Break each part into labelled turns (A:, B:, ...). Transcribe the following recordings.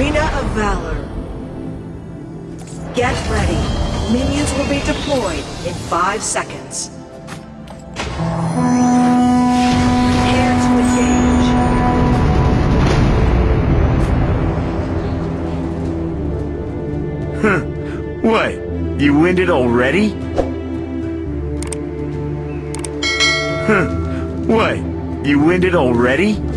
A: Arena of Valor. Get ready. Minions will be deployed in five seconds. To engage. Huh.
B: What? You winded already? Huh. What? You winded already?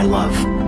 B: I love.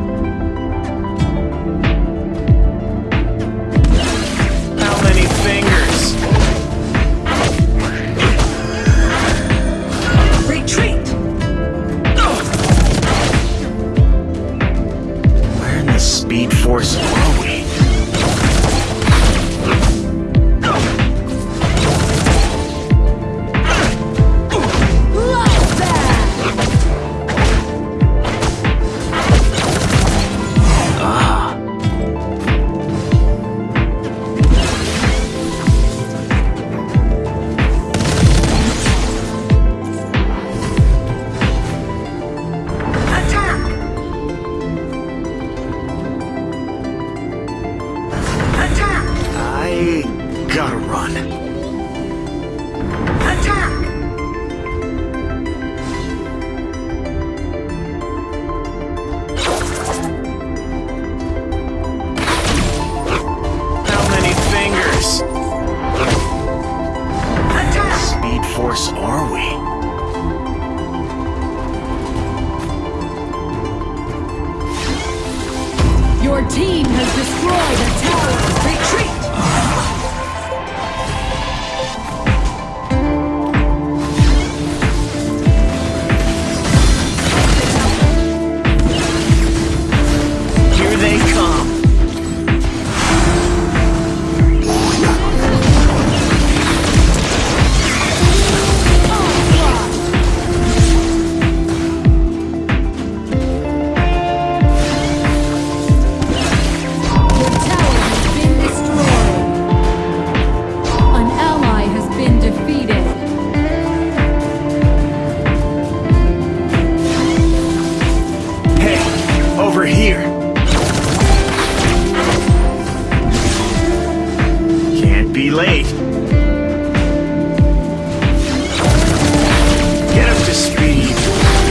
B: Late. Get up to speed.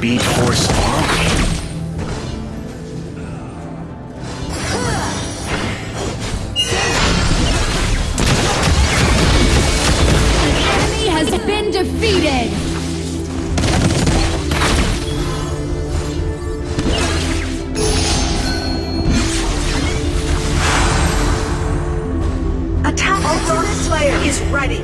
B: Speed Force
C: follow me?
D: Enemy has been defeated!
B: Attack the Dark Slayer is ready.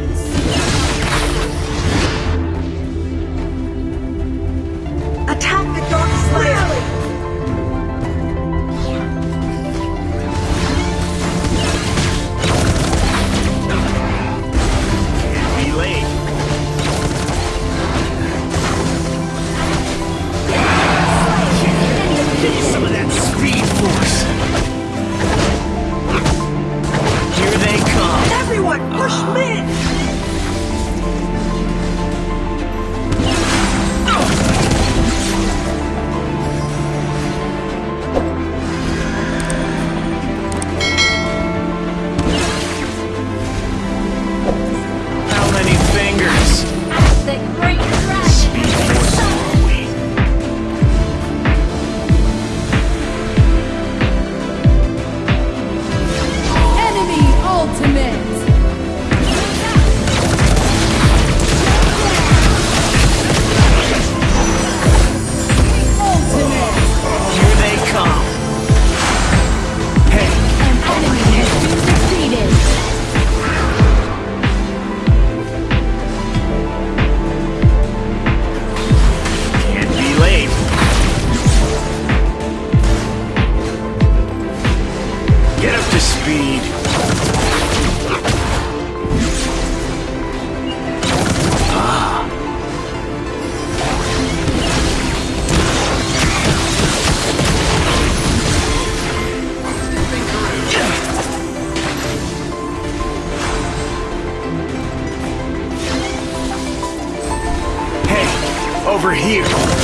C: Here.